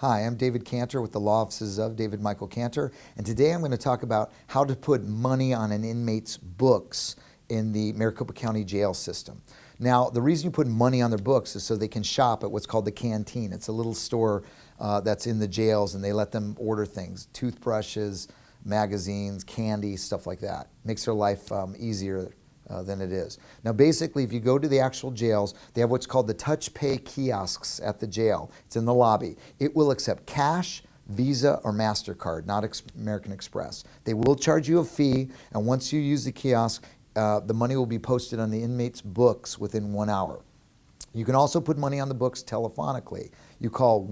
Hi, I'm David Cantor with the Law Offices of David Michael Cantor, and today I'm going to talk about how to put money on an inmate's books in the Maricopa County jail system. Now, the reason you put money on their books is so they can shop at what's called the canteen. It's a little store uh, that's in the jails, and they let them order things, toothbrushes, magazines, candy, stuff like that. Makes their life um, easier uh, than it is. Now basically if you go to the actual jails, they have what's called the touch pay kiosks at the jail. It's in the lobby. It will accept cash, Visa or MasterCard, not Ex American Express. They will charge you a fee and once you use the kiosk, uh, the money will be posted on the inmate's books within one hour. You can also put money on the books telephonically. You call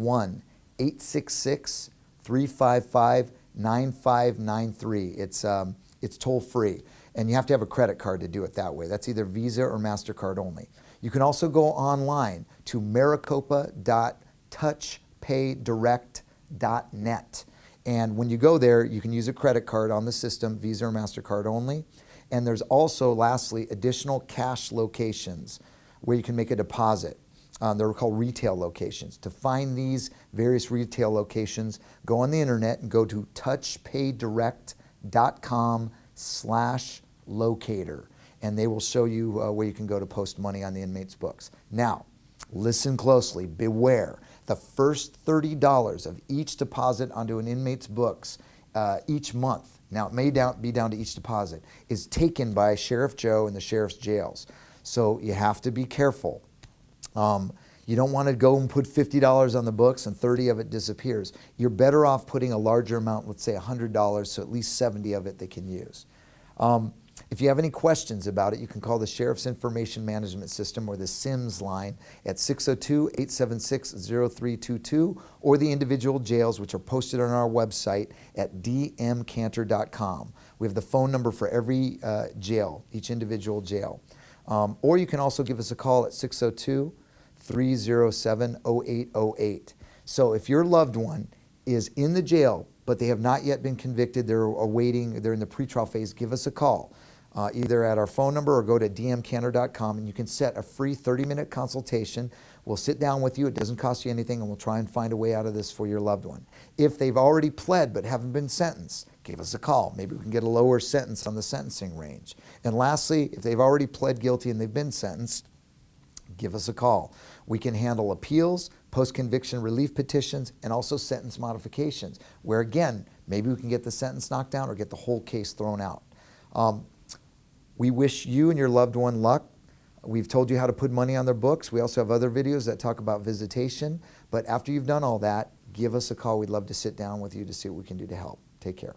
1-866-355-9593. It's, um, it's toll free and you have to have a credit card to do it that way. That's either Visa or MasterCard only. You can also go online to maricopa.touchpaydirect.net. And when you go there, you can use a credit card on the system, Visa or MasterCard only. And there's also, lastly, additional cash locations where you can make a deposit. Um, they're called retail locations. To find these various retail locations, go on the internet and go to touchpaydirect.com slash locator and they will show you uh, where you can go to post money on the inmate's books. Now, listen closely, beware. The first $30 of each deposit onto an inmate's books uh, each month, now it may down, be down to each deposit, is taken by Sheriff Joe in the sheriff's jails. So you have to be careful. Um, you don't want to go and put $50 on the books and 30 of it disappears. You're better off putting a larger amount, let's say $100, so at least 70 of it they can use. Um, if you have any questions about it, you can call the Sheriff's Information Management System or the SIMS line at 602-876-0322 or the individual jails which are posted on our website at dmcantor.com. We have the phone number for every uh, jail, each individual jail. Um, or you can also give us a call at 602-307-0808. So if your loved one is in the jail but they have not yet been convicted, they're awaiting, they're in the pretrial phase, give us a call. Uh, either at our phone number or go to dmcantor.com and you can set a free 30-minute consultation. We'll sit down with you, it doesn't cost you anything, and we'll try and find a way out of this for your loved one. If they've already pled but haven't been sentenced, give us a call. Maybe we can get a lower sentence on the sentencing range. And lastly, if they've already pled guilty and they've been sentenced, give us a call. We can handle appeals, post-conviction relief petitions, and also sentence modifications, where again, maybe we can get the sentence knocked down or get the whole case thrown out. Um, we wish you and your loved one luck. We've told you how to put money on their books. We also have other videos that talk about visitation. But after you've done all that, give us a call. We'd love to sit down with you to see what we can do to help. Take care.